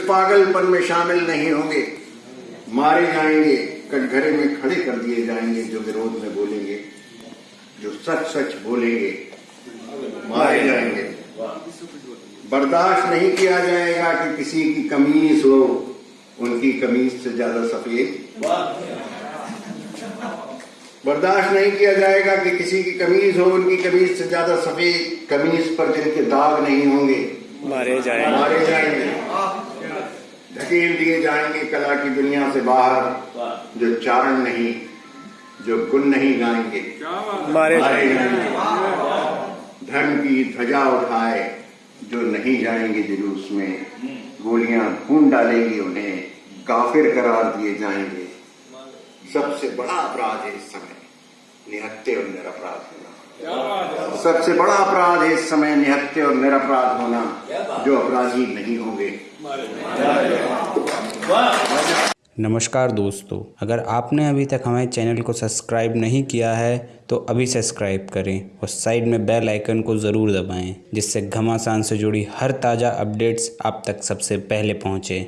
دشمن میں شامل نہیں ہوں گے۔ مارے جائیں گے کٹگھرے میں کھڑے کر دیے جائیں گے جو ورود میں بولیں گے جو سچ سچ بولیں گے۔ مارے جائیں گے۔ برداشت نہیں کیا جائے گا کہ کسی کی کمیز ہو ان کی کمیز سے زیادہ سفید۔ برداشت نہیں کیا جائے گا کہ کسی کی کمیز ہو ان کی کمیز سے زیادہ سفید۔ کمیز پر جن کے داغ نہیں ہوں گے۔ مارے جائیں گے۔ دھکیل دیے جائیں گے کلا کی دنیا سے باہر جو چارن نہیں جو گن نہیں گائیں گے۔ مارے جائیں گے۔ دھرم کی دھجا اٹھائے جو نہیں جائیں گے جلوس میں گولیاں خون ڈالیں گی انہیں کافر قرار دیے جائیں گے۔ سب سے بڑا اپرادھ ہے اس سمے نہتے اور نرپرادھ ہونا۔ سب سے بڑا اپرادھ ہے اس سمے نہتے اور نرپرادھ ہونا، جو اپرادھی نہیں ہوں گے۔ نمشکار دوستو، اگر آپ نے ابھی تک ہمارے چینل کو سبسکرائب نہیں کیا ہے، تو ابھی سبسکرائب کریں اور سائیڈ میں بیل آئیکن کو ضرور دبائیں، جس سے گھماسان سے جڑی ہر تازہ اپڈیٹس آپ تک سب سے پہلے پہنچے۔